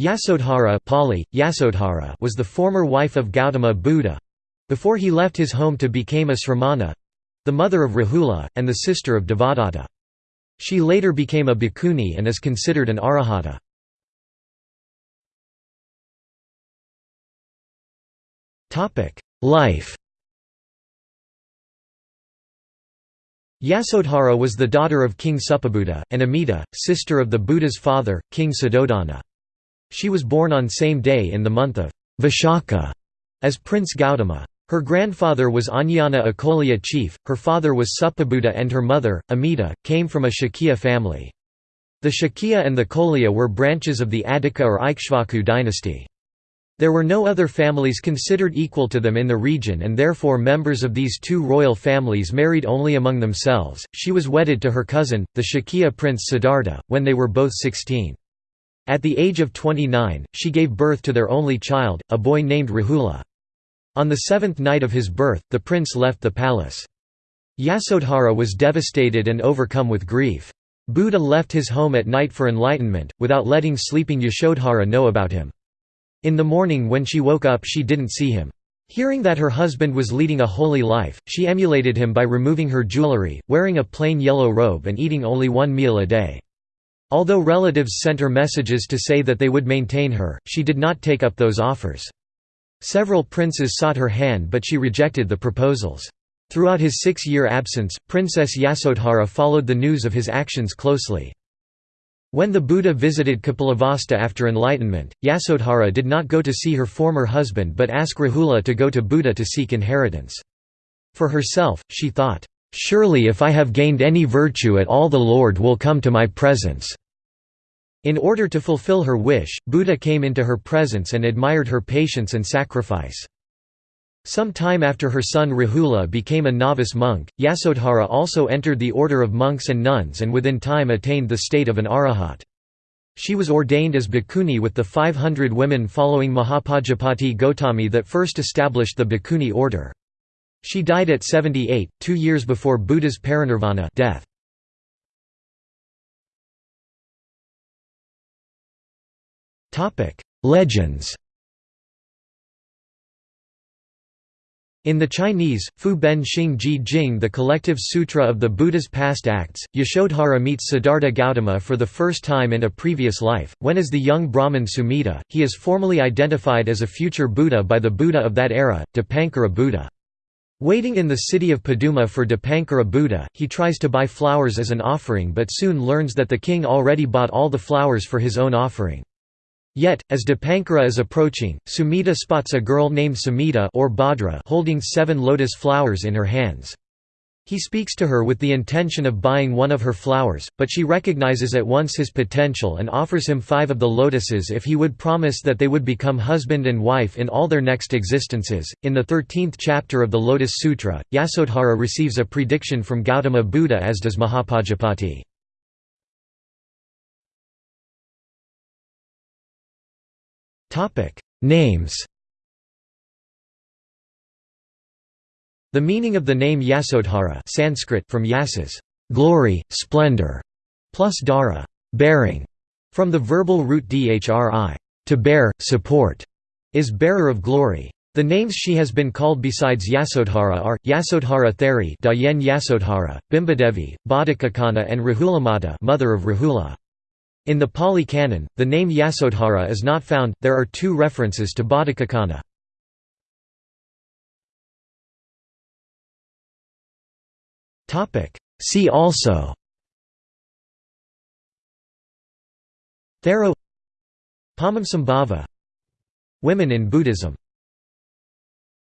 Yasodhara Pali, Yasodhara was the former wife of Gautama Buddha—before he left his home to become a Sramana—the mother of Rahula, and the sister of Devadatta. She later became a bhikkhuni and is considered an arahata. Life Yasodhara was the daughter of King Suppabuddha, and Amita, sister of the Buddha's father, King Suddhodana. She was born on same day in the month of Vishaka as Prince Gautama. Her grandfather was Anyana a Koliya chief, her father was Suppabuddha and her mother, Amita, came from a Shakya family. The Shakya and the Koliya were branches of the Adhika or Ikshvaku dynasty. There were no other families considered equal to them in the region and therefore members of these two royal families married only among themselves. She was wedded to her cousin, the Shakya prince Siddhartha, when they were both 16. At the age of 29, she gave birth to their only child, a boy named Rahula. On the seventh night of his birth, the prince left the palace. Yasodhara was devastated and overcome with grief. Buddha left his home at night for enlightenment, without letting sleeping Yasodhara know about him. In the morning when she woke up she didn't see him. Hearing that her husband was leading a holy life, she emulated him by removing her jewelry, wearing a plain yellow robe and eating only one meal a day. Although relatives sent her messages to say that they would maintain her, she did not take up those offers. Several princes sought her hand but she rejected the proposals. Throughout his six-year absence, Princess Yasodhara followed the news of his actions closely. When the Buddha visited Kapilavastu after enlightenment, Yasodhara did not go to see her former husband but asked Rahula to go to Buddha to seek inheritance. For herself, she thought, Surely if I have gained any virtue at all the Lord will come to my presence." In order to fulfill her wish, Buddha came into her presence and admired her patience and sacrifice. Some time after her son Rahula became a novice monk, Yasodhara also entered the order of monks and nuns and within time attained the state of an arahat. She was ordained as bhikkhuni with the 500 women following Mahapajapati Gotami that first established the bhikkhuni order. She died at 78, two years before Buddha's parinirvana death. Legends In the Chinese, Fu Ben Xing Ji Jing the collective sutra of the Buddha's past acts, Yasodhara meets Siddhartha Gautama for the first time in a previous life, when as the young Brahmin Sumita, he is formally identified as a future Buddha by the Buddha of that era, Dipankara Buddha. Waiting in the city of Paduma for Dipankara Buddha, he tries to buy flowers as an offering but soon learns that the king already bought all the flowers for his own offering. Yet, as Dipankara is approaching, Sumita spots a girl named Samita or Bhadra holding seven lotus flowers in her hands. He speaks to her with the intention of buying one of her flowers, but she recognizes at once his potential and offers him five of the lotuses if he would promise that they would become husband and wife in all their next existences. In the 13th chapter of the Lotus Sutra, Yasodhara receives a prediction from Gautama Buddha as does Mahapajapati. Names The meaning of the name Yasodhara Sanskrit from yasas glory, splendor, plus dhara bearing, from the verbal root dhri to bear, support, is bearer of glory. The names she has been called besides Yasodhara are, Yasodhara Theri Dayen Yasodhara, Bimbadevi, Bodhikakana and Rahulamata mother of Rahula. In the Pali Canon, the name Yasodhara is not found, there are two references to Bodhikakana. See also. Thero Padmasambhava Women in Buddhism